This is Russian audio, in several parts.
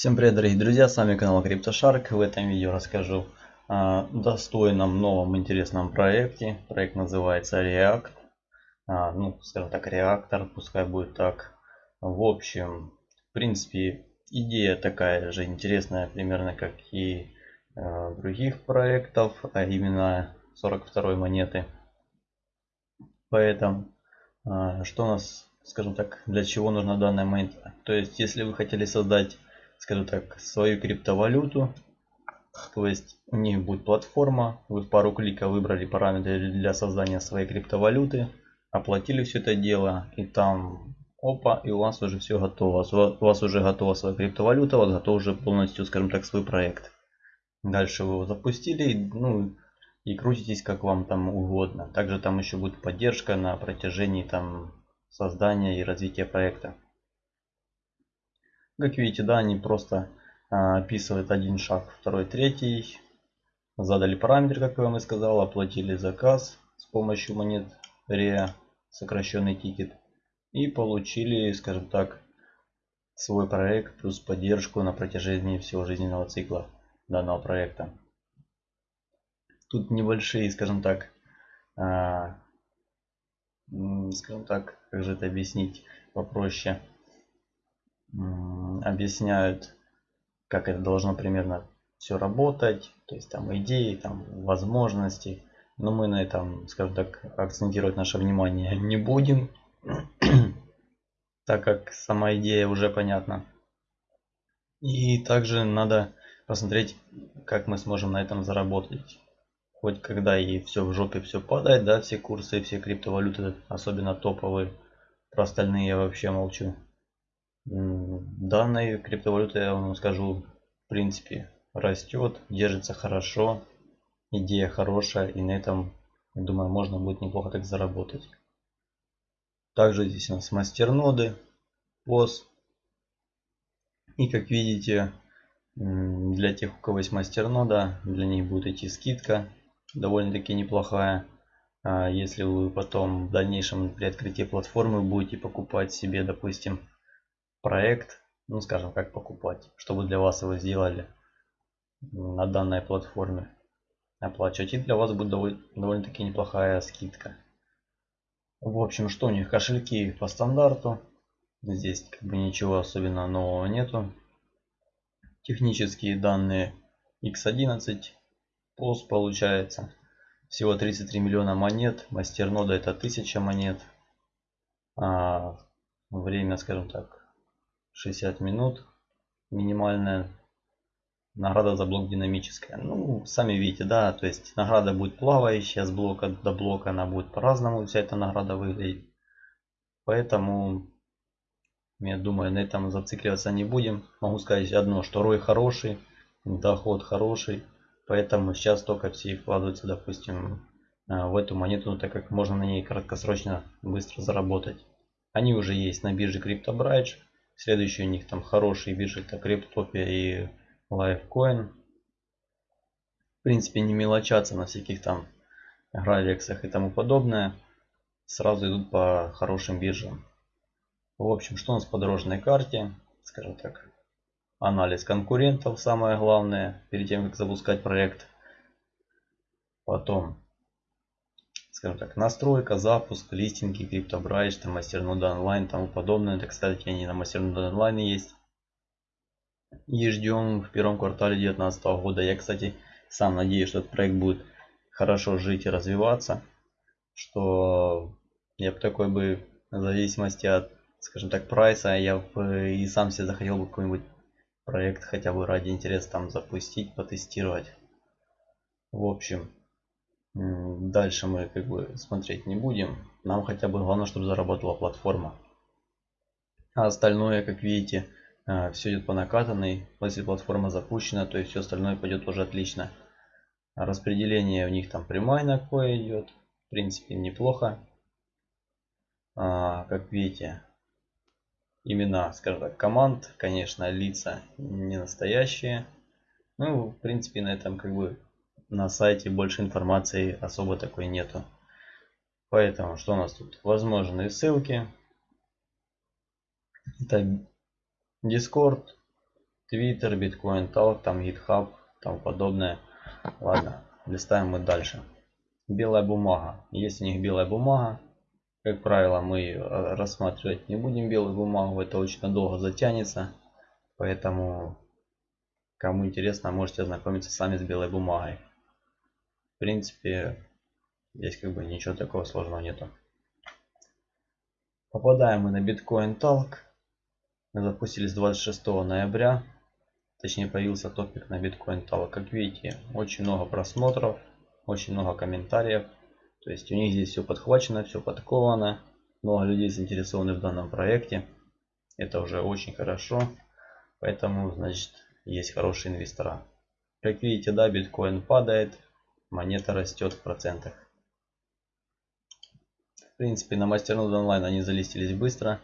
Всем привет дорогие друзья, с вами канал CryptoShark. В этом видео расскажу о достойном новом интересном проекте. Проект называется React. А, ну, скажем так, реактор, пускай будет так. В общем, в принципе, идея такая же интересная примерно как и э, других проектов, а именно 42 монеты. Поэтому, э, что у нас, скажем так, для чего нужна данная монета? То есть, если вы хотели создать скажем так, свою криптовалюту. То есть у них будет платформа, вы в пару кликов выбрали параметры для создания своей криптовалюты, оплатили все это дело и там опа, и у вас уже все готово. У вас уже готова своя криптовалюта, у вас готов уже полностью, скажем так, свой проект. Дальше вы его запустили, ну и крутитесь как вам там угодно. Также там еще будет поддержка на протяжении там создания и развития проекта. Как видите, да, они просто а, описывают один шаг, второй, третий. Задали параметр, как я вам и сказал, оплатили заказ с помощью монет REA, сокращенный тикет. И получили, скажем так, свой проект плюс поддержку на протяжении всего жизненного цикла данного проекта. Тут небольшие, скажем так, а, скажем так, как же это объяснить попроще объясняют, как это должно примерно все работать, то есть там идеи, там возможности. Но мы на этом, скажем так, акцентировать наше внимание не будем, так как сама идея уже понятна. И также надо посмотреть, как мы сможем на этом заработать. Хоть когда и все в жопе все падает, да, все курсы, все криптовалюты, особенно топовые, про остальные я вообще молчу. Данной криптовалюты, я вам скажу, в принципе, растет, держится хорошо, идея хорошая, и на этом, я думаю, можно будет неплохо так заработать. Также здесь у нас мастерноды, POS. И как видите, для тех, у кого есть мастернода, для них будет идти скидка, довольно-таки неплохая. А если вы потом в дальнейшем при открытии платформы будете покупать себе, допустим, проект, ну скажем, как покупать, чтобы для вас его сделали на данной платформе оплачивать. И для вас будет довольно-таки неплохая скидка. В общем, что у них кошельки по стандарту. Здесь как бы ничего особенно нового нету. Технические данные X11. POS получается. Всего 33 миллиона монет. Мастернода это 1000 монет. А время, скажем так, 60 минут. Минимальная награда за блок динамическая. Ну, сами видите, да, то есть награда будет плавающая с блока до блока, она будет по-разному вся эта награда выглядеть. Поэтому, я думаю, на этом зацикливаться не будем. Могу сказать одно, что рой хороший, доход хороший. Поэтому сейчас только все вкладываются, допустим, э, в эту монету, так как можно на ней краткосрочно быстро заработать. Они уже есть на бирже CryptoBridge. Следующий у них там хорошие биржи, это Криптопия и Lifecoin. В принципе, не мелочаться на всяких там гравексах и тому подобное. Сразу идут по хорошим биржам. В общем, что у нас по дорожной карте? Скажем так, анализ конкурентов самое главное, перед тем, как запускать проект. Потом скажем так, настройка, запуск, листинги, криптобрайдж, там, мастернода онлайн, тому подобное. Это, кстати, они на мастернода онлайн есть. И ждем в первом квартале 2019 года. Я, кстати, сам надеюсь, что этот проект будет хорошо жить и развиваться. Что я бы такой бы, в зависимости от, скажем так, прайса, я бы и сам себе захотел бы какой-нибудь проект хотя бы ради интереса там запустить, потестировать. В общем, Дальше мы как бы смотреть не будем. Нам хотя бы главное, чтобы заработала платформа. А остальное, как видите, э, все идет по накатанной. Если платформа запущена, то есть все остальное пойдет уже отлично. Распределение у них там прямая на кое идет. В принципе, неплохо. А, как видите, имена, скажем так, команд, конечно, лица не настоящие. Ну, в принципе, на этом как бы на сайте больше информации особо такой нету. Поэтому что у нас тут? Возможные ссылки. Это Discord. Twitter, Bitcoin Talk, там GitHub, там подобное. Ладно, листаем мы дальше. Белая бумага. Есть у них белая бумага. Как правило, мы рассматривать не будем белую бумагу. Это очень долго затянется. Поэтому, кому интересно, можете ознакомиться сами с белой бумагой. Принципе, здесь как бы ничего такого сложного нету. Попадаем мы на Bitcoin Talk. Мы запустились 26 ноября. Точнее появился топик на Bitcoin Talk. Как видите, очень много просмотров, очень много комментариев. То есть у них здесь все подхвачено, все подковано. Много людей заинтересованы в данном проекте. Это уже очень хорошо. Поэтому, значит, есть хорошие инвестора. Как видите, да, биткоин падает, монета растет в процентах. В принципе, на мастернод онлайн они залистились быстро.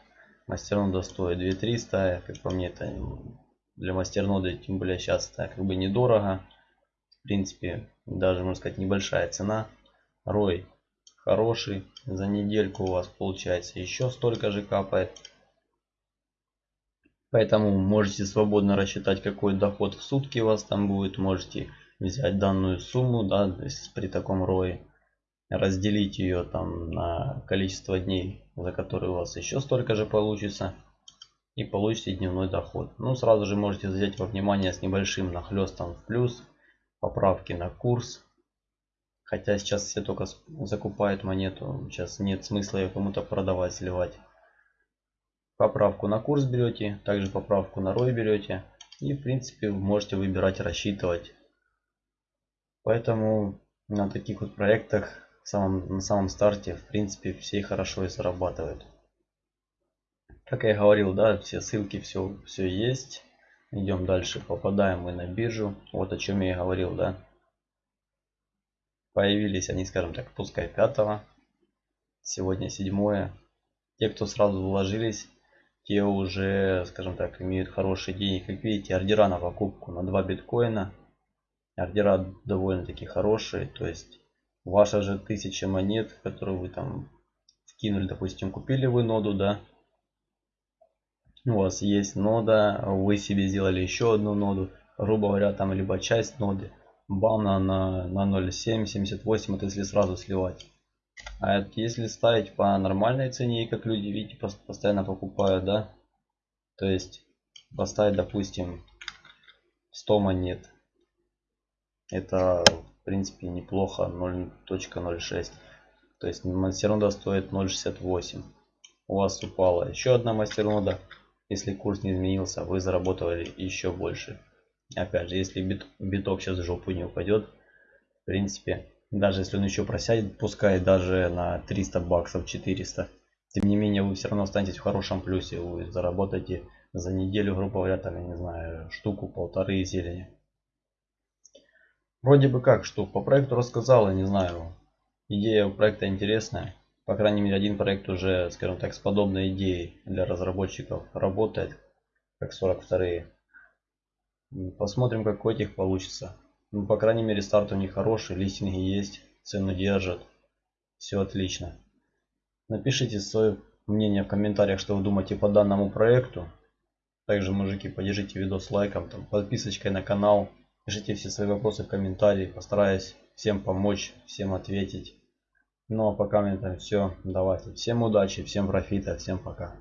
Мастернода стоит 2300, как по мне, это для мастернода, тем более сейчас, это как бы недорого. В принципе, даже, можно сказать, небольшая цена. Рой хороший, за недельку у вас получается еще столько же капает. Поэтому можете свободно рассчитать, какой доход в сутки у вас там будет. Можете взять данную сумму, да, при таком рое, разделить ее там на количество дней, за которые у вас еще столько же получится. И получите дневной доход. Ну, сразу же можете взять во внимание с небольшим нахлестом в плюс, поправки на курс. Хотя сейчас все только закупают монету, сейчас нет смысла ее кому-то продавать, сливать поправку на курс берете, также поправку на рой берете. И в принципе можете выбирать, рассчитывать. Поэтому на таких вот проектах самом, на самом старте в принципе все хорошо и зарабатывают. Как я говорил, да, все ссылки, все, все есть. Идем дальше, попадаем мы на биржу. Вот о чем я и говорил, да. Появились они, скажем так, пускай 5 Сегодня 7 Те, кто сразу вложились, те уже, скажем так, имеют хорошие деньги. Как видите, ордера на покупку на 2 биткоина. Ордера довольно-таки хорошие. То есть ваша же тысяча монет, которую вы там скинули, допустим, купили вы ноду, да. У вас есть нода, вы себе сделали еще одну ноду. Грубо говоря, там либо часть ноды. Бам на, на, на 0.7, 78, это если сразу сливать. А если ставить по нормальной цене, как люди, видите, постоянно покупают, да? То есть поставить, допустим, 100 монет. Это, в принципе, неплохо, 0.06. То есть мастернода стоит 0.68. У вас упала еще одна мастернода. Если курс не изменился, вы заработали еще больше. Опять же, если бит, биток сейчас в жопу не упадет, в принципе, даже если он еще просядет, пускай даже на 300 баксов, 400. Тем не менее, вы все равно останетесь в хорошем плюсе. Вы заработаете за неделю, грубо говоря, там, я не знаю, штуку, полторы зелени. Вроде бы как штук. По проекту рассказал, я не знаю. Идея проекта интересная. По крайней мере, один проект уже, скажем так, с подобной идеей для разработчиков работает. Как 42 Посмотрим, как у этих получится. Ну, по крайней мере, старт у них хороший, листинги есть, цену держат. Все отлично. Напишите свое мнение в комментариях, что вы думаете по данному проекту. Также, мужики, поддержите видос лайком, там, подписочкой на канал. Пишите все свои вопросы в комментарии. Постараюсь всем помочь, всем ответить. Ну а пока на этом все. Давайте. Всем удачи, всем профита, всем пока.